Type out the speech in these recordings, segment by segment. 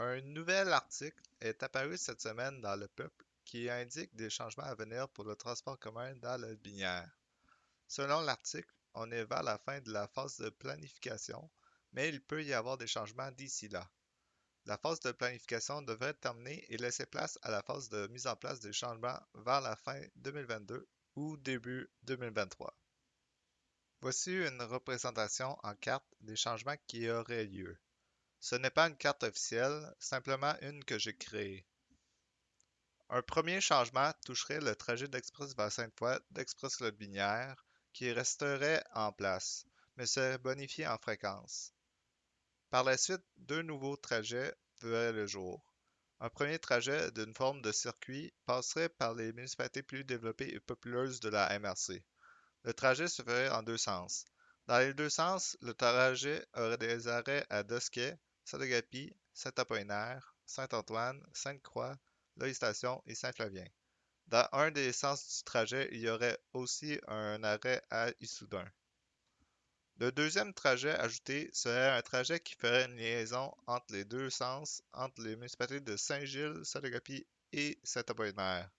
Un nouvel article est apparu cette semaine dans Le Peuple qui indique des changements à venir pour le transport commun dans la Binière. Selon l'article, on est vers la fin de la phase de planification, mais il peut y avoir des changements d'ici là. La phase de planification devrait terminer et laisser place à la phase de mise en place des changements vers la fin 2022 ou début 2023. Voici une représentation en carte des changements qui auraient lieu. Ce n'est pas une carte officielle, simplement une que j'ai créée. Un premier changement toucherait le trajet d'Express vers Sainte-Foy d'Express Lotbinière qui resterait en place, mais serait bonifié en fréquence. Par la suite, deux nouveaux trajets verraient le jour. Un premier trajet d'une forme de circuit passerait par les municipalités plus développées et populeuses de la MRC. Le trajet se ferait en deux sens. Dans les deux sens, le trajet aurait des arrêts à Dosquet, Saint-Agapi, Saint-Apollinaire, Saint-Antoine, Sainte-Croix, Loïstation et Saint-Flavien. Dans un des sens du trajet, il y aurait aussi un arrêt à Issoudun. Le deuxième trajet ajouté serait un trajet qui ferait une liaison entre les deux sens entre les municipalités de Saint-Gilles, Saint-Agapi et Saint-Apollinaire.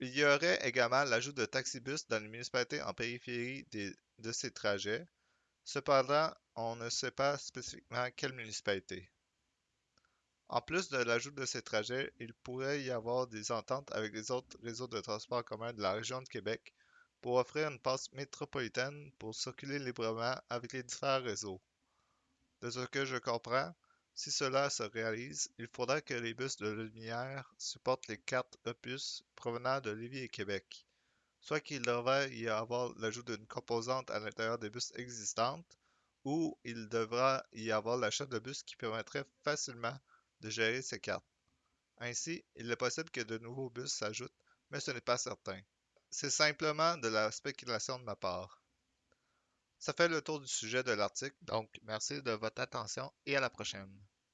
Il y aurait également l'ajout de taxibus dans les municipalités en périphérie de ces trajets. Cependant, on ne sait pas spécifiquement quelle municipalité. En plus de l'ajout de ces trajets, il pourrait y avoir des ententes avec les autres réseaux de transport commun de la région de Québec pour offrir une passe métropolitaine pour circuler librement avec les différents réseaux. De ce que je comprends, si cela se réalise, il faudra que les bus de lumière supportent les cartes opus provenant de Lévis et Québec, soit qu'il devrait y avoir l'ajout d'une composante à l'intérieur des bus existantes, ou il devra y avoir l'achat de bus qui permettrait facilement de gérer ces cartes. Ainsi, il est possible que de nouveaux bus s'ajoutent, mais ce n'est pas certain. C'est simplement de la spéculation de ma part. Ça fait le tour du sujet de l'article, donc merci de votre attention et à la prochaine.